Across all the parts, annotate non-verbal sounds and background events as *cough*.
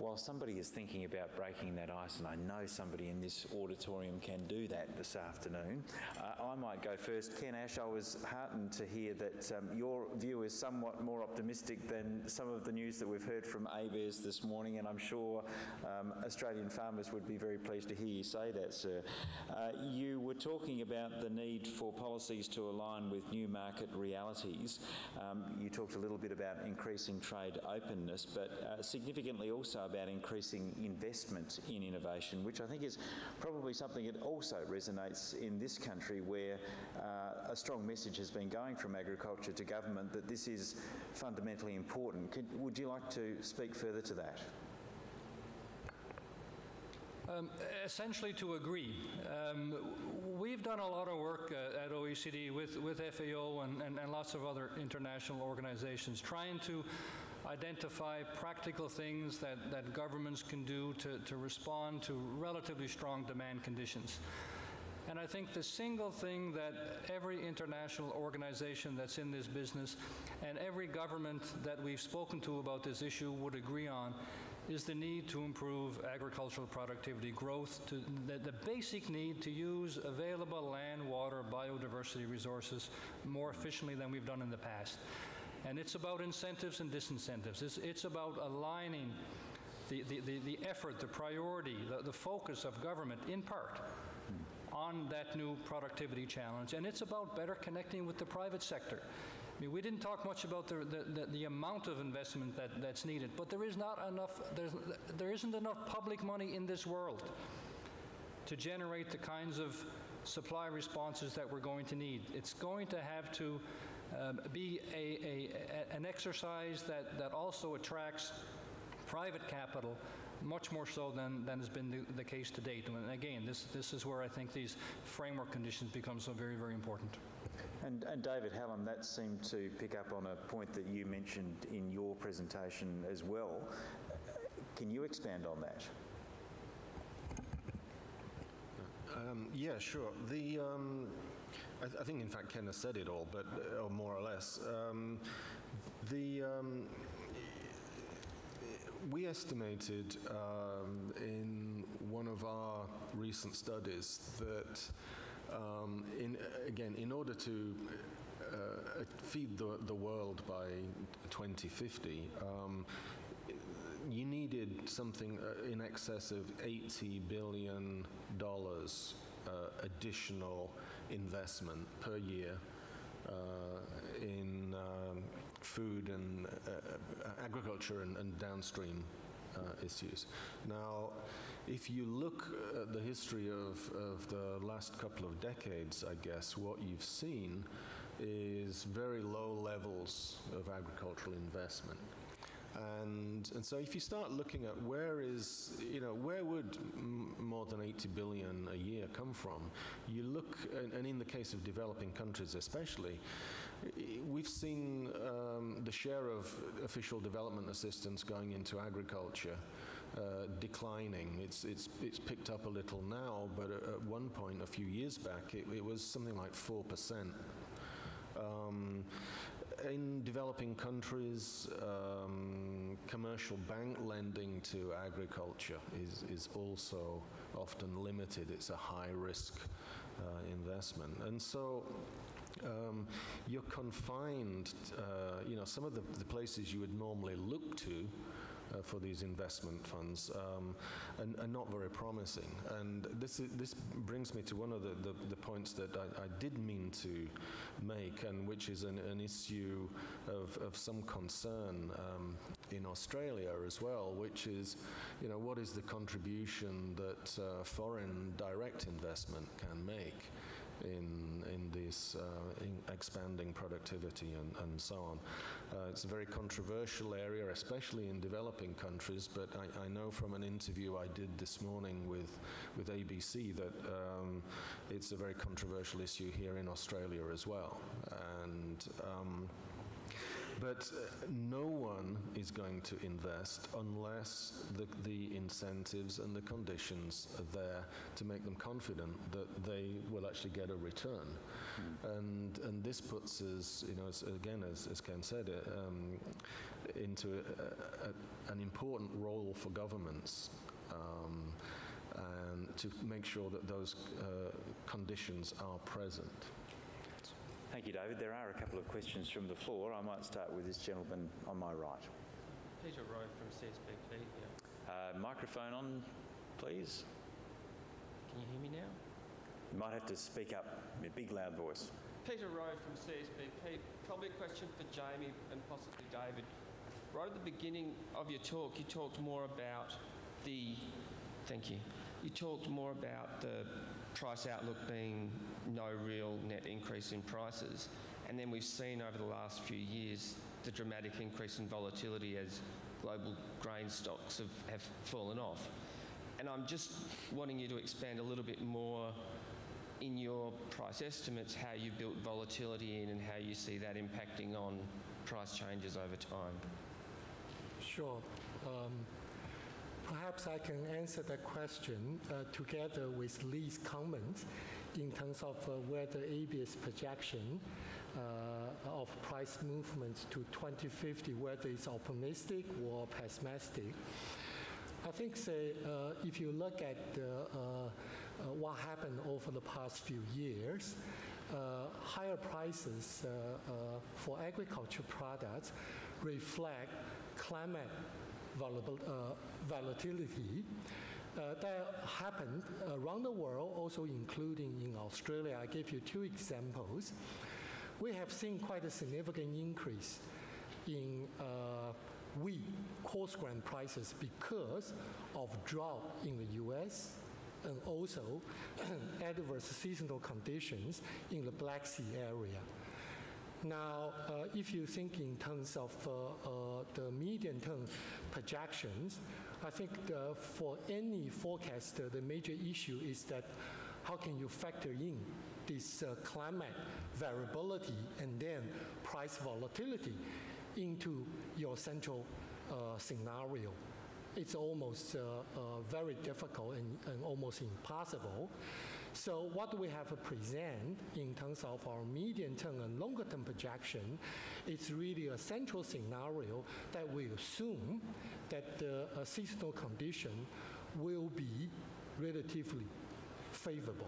while somebody is thinking about breaking that ice, and I know somebody in this auditorium can do that this afternoon, uh, I might go first. Ken Ash, I was heartened to hear that um, your view is somewhat more optimistic than some of the news that we've heard from ABARES this morning, and I'm sure um, Australian farmers would be very pleased to hear you say that, sir. Uh, you were talking about the need for policies to align with new market realities. Um, you talked a little bit about increasing trade openness, but uh, significantly also about increasing investment in innovation, which I think is probably something that also resonates in this country where uh, a strong message has been going from agriculture to government that this is fundamentally important. Could, would you like to speak further to that? Um, essentially to agree. Um, we've done a lot of work uh, at OECD with, with FAO and, and, and, lots of other international organizations trying to identify practical things that, that governments can do to, to respond to relatively strong demand conditions. And I think the single thing that every international organization that's in this business and every government that we've spoken to about this issue would agree on is the need to improve agricultural productivity growth, to the, the, basic need to use available land, water, biodiversity resources more efficiently than we've done in the past. And it's about incentives and disincentives. It's, it's about aligning the, the, the, the, effort, the priority, the, the focus of government, in part, on that new productivity challenge. And it's about better connecting with the private sector. I mean, we didn't talk much about the, the, the, amount of investment that, that's needed, but there is not enough, there's, there isn't enough public money in this world to generate the kinds of supply responses that we're going to need. It's going to have to um, be a, a, an exercise that, that also attracts private capital much more so than, than has been the, the case to date. And again, this, this is where I think these framework conditions become so very, very important. And, and, David Hallam, that seemed to pick up on a point that you mentioned in your presentation as well. Can you expand on that? Um, yeah, sure. The um, I, th I, think, in fact, Ken has said it all, but uh, or more or less. Um, the um, we estimated um, in one of our recent studies that um, in, again, in order to uh, feed the, the world by 2050, um, you needed something uh, in excess of 80 billion dollars additional investment per year uh, in um, food and uh, agriculture and, and downstream uh, issues. Now, if you look at the history of, of the last couple of decades, I guess, what you've seen is very low levels of agricultural investment. And, and so if you start looking at where is, you know, where would more than 80 billion a year come from? You look, and, and in the case of developing countries especially, we've seen um, the share of official development assistance going into agriculture uh, declining. It's, it's, it's picked up a little now, but at, at one point a few years back, it, it was something like 4%. Um, in developing countries, um, commercial bank lending to agriculture is, is also often limited. It's a high risk uh, investment. And so um, you're confined, uh, you know, some of the, the, places you would normally look to uh, for these investment funds um, and, and, not very promising. And this, is, this brings me to one of the, the, the points that I, I, did mean to make, and which is an, an issue of, of some concern um, in Australia as well, which is, you know, what is the contribution that uh, foreign direct investment can make in, in this uh, in expanding productivity and, and so on. Uh, it's a very controversial area, especially in developing countries, but I, I, know from an interview I did this morning with, with ABC that um, it's a very controversial issue here in Australia as well. And um, but uh, no one is going to invest unless the, the incentives and the conditions are there to make them confident that they will actually get a return. And, and this puts us, you know, as, again, as, as Ken said, uh, um, into a, a, an important role for governments um, and to make sure that those uh, conditions are present. Thank you, David. There are a couple of questions from the floor. I might start with this gentleman on my right. Peter Rowe from CSBP here. Uh, microphone on, please. Can you hear me now? You might have to speak up in a big, loud voice. Peter Rowe from CSBP. Probably a question for Jammie and possibly David. Right at the beginning of your talk, you talked more about the. Thank you. You talked more about the price outlook being no real net increase in prices. And then we've seen over the last few years the dramatic increase in volatility as global grain stocks have, have fallen off. And I'm just wanting you to expand a little bit more in your price estimates how you built volatility in and how you see that impacting on price changes over time. Sure. Um, Perhaps I can answer that question uh, together with Lee's comments in terms of uh, whether ABS projection uh, of price movements to 2050, whether it's optimistic or pessimistic. I think, say, uh, if you look at uh, uh, what happened over the past few years, higher prices for agriculture products reflect climate volatility uh, that happened around the world, also including in Australia. I gave you two examples. We have seen quite a significant increase in uh, wheat coarse grain prices because of drought in the U.S. and also *clears throat* adverse seasonal conditions in the Black Sea area. Now, uh, if you think in terms of uh, uh, the medium-term projections, I think the, for any forecaster, the major issue is that how can you factor in this uh, climate variability and then price volatility into your central uh, scenario? It's almost uh, very difficult and, and almost impossible. So what we have to present in terms of our medium-term and longer-term projection is really a central scenario that we assume that the uh, seasonal condition will be relatively favorable.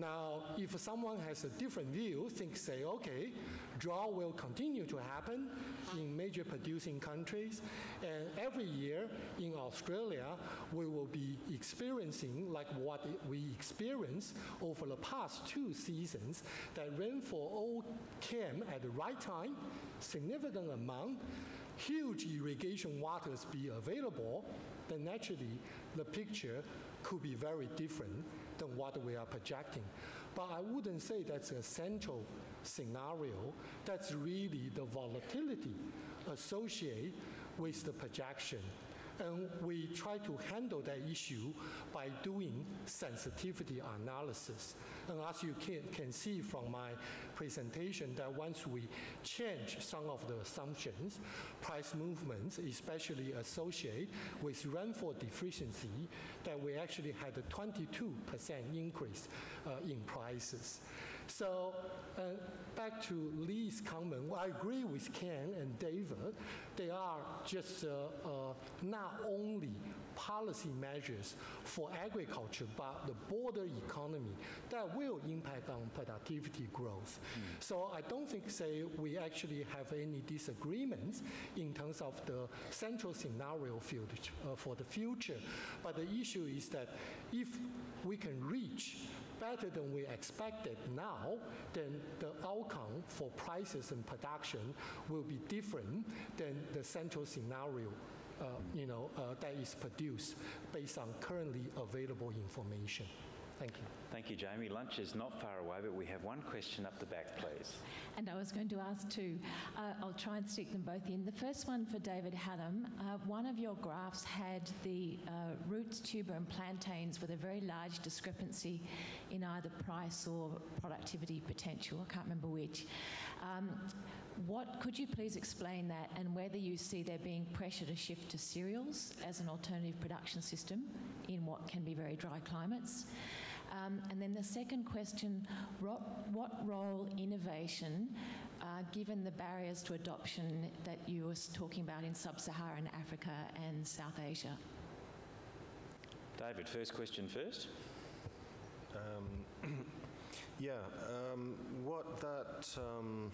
Now, if someone has a different view, think, say, okay, drought will continue to happen in major producing countries, and every year in Australia, we will be experiencing like what we experienced over the past two seasons, that rainfall all came at the right time, significant amount, huge irrigation waters be available, then naturally the picture could be very different than what we are projecting. But I wouldn't say that's a central scenario. That's really the volatility associated with the projection. And we try to handle that issue by doing sensitivity analysis. And as you can, can see from my presentation, that once we change some of the assumptions, price movements, especially associated with rainfall deficiency, that we actually had a 22% increase uh, in prices. So uh, back to Lee's comment, well, I agree with Ken and David. They are just uh, uh, not only policy measures for agriculture, but the broader economy that will impact on productivity growth. Mm. So I don't think, say, we actually have any disagreements in terms of the central scenario field uh, for the future. But the issue is that if we can reach better than we expected now, then the outcome for prices and production will be different than the central scenario uh, you know, uh, that is produced based on currently available information. Thank you. Thank you, Jammie. Lunch is not far away, but we have one question up the back, please. And I was going to ask two. Uh, I'll try and stick them both in. The first one for David Hallam. Uh, one of your graphs had the uh, roots, tuber, and plantains with a very large discrepancy in either price or productivity potential. I can't remember which. Um, What could you please explain that and whether you see there being pressure to shift to cereals as an alternative production system in what can be very dry climates? Um, and then the second question what, what role innovation, uh, given the barriers to adoption that you were talking about in sub Saharan Africa and South Asia? David, first question first. Um, *clears throat* yeah, um, what that um,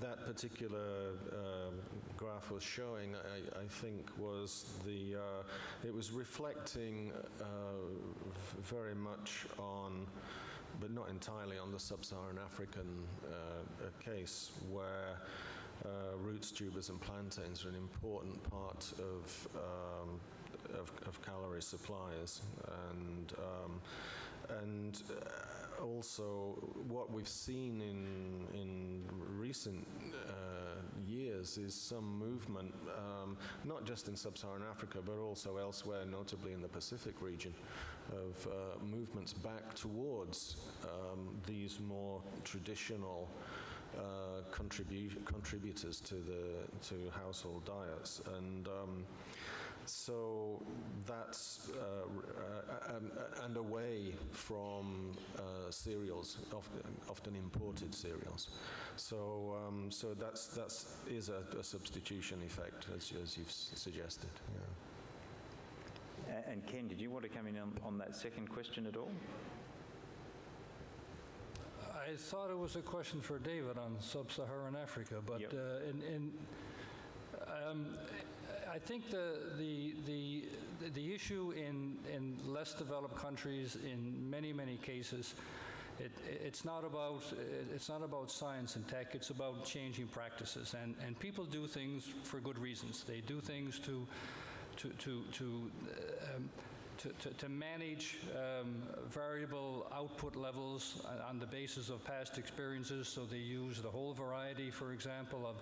that particular uh, graph was showing, I, I think, was the uh, it was reflecting uh, very much on, but not entirely on the sub-Saharan African uh, case where. Uh, roots, tubers, and plantains are an important part of um, of, of calorie supplies, and um, and also what we've seen in in recent uh, years is some movement, um, not just in sub-Saharan Africa, but also elsewhere, notably in the Pacific region, of uh, movements back towards um, these more traditional. Uh, contribu- contributors to the to household diets, and um, so that's uh, uh, um, and away from uh, cereals, often, often imported cereals. So um, so that's that's is a, a substitution effect, as, as you've suggested. Yeah. And Ken, did you want to come in on, on that second question at all? I thought it was a question for David on sub-Saharan Africa, but Yep. uh, in, in um, I think the, the, the, the issue in, in less developed countries, in many, many cases, it, it's, not about, it's not about science and tech, it's about changing practices. And, and people do things for good reasons. They do things to, to, to, to um, to, to, to manage um, variable output levels on the basis of past experiences. So they use the whole variety, for example, of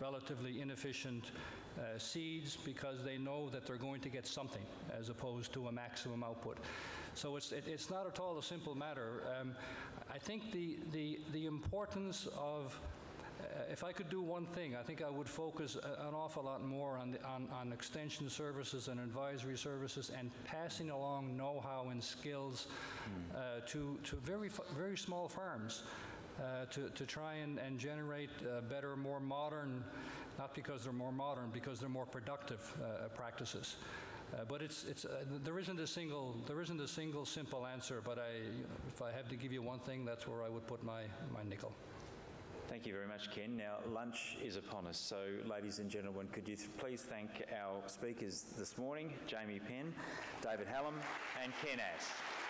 relatively inefficient uh, seeds because they know that they're going to get something as opposed to a maximum output. So it's, it, it's not at all a simple matter. Um, I think the, the, the importance of uh, if I could do one thing, I think I would focus a- an awful lot more on, the, on, on extension services and advisory services and passing along know-how and skills uh, to, to very, very small farms uh, to, to try and, and generate uh, better, more modern, not because they're more modern, because they're more productive uh, practices. Uh, but it's, it's, uh, there, isn't a single, there isn't a single simple answer, but I, if I have to give you one thing, that's where I would put my, my nickel. Thank you very much, Ken. Now, lunch is upon us, so ladies and gentlemen, could you please thank our speakers this morning, Jammie Penm, David Hallam, and Ken Ash.